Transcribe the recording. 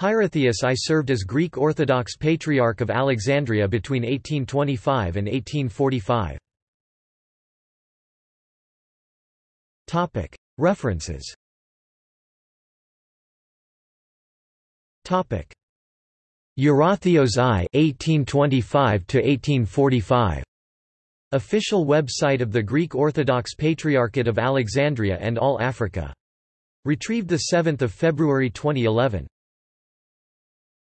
Hierotheus I served as Greek Orthodox Patriarch of Alexandria between 1825 and 1845. References Eurotheos I 1825 1845 Official website of the Greek Orthodox Patriarchate of Alexandria and All Africa. Retrieved 7 February 2011.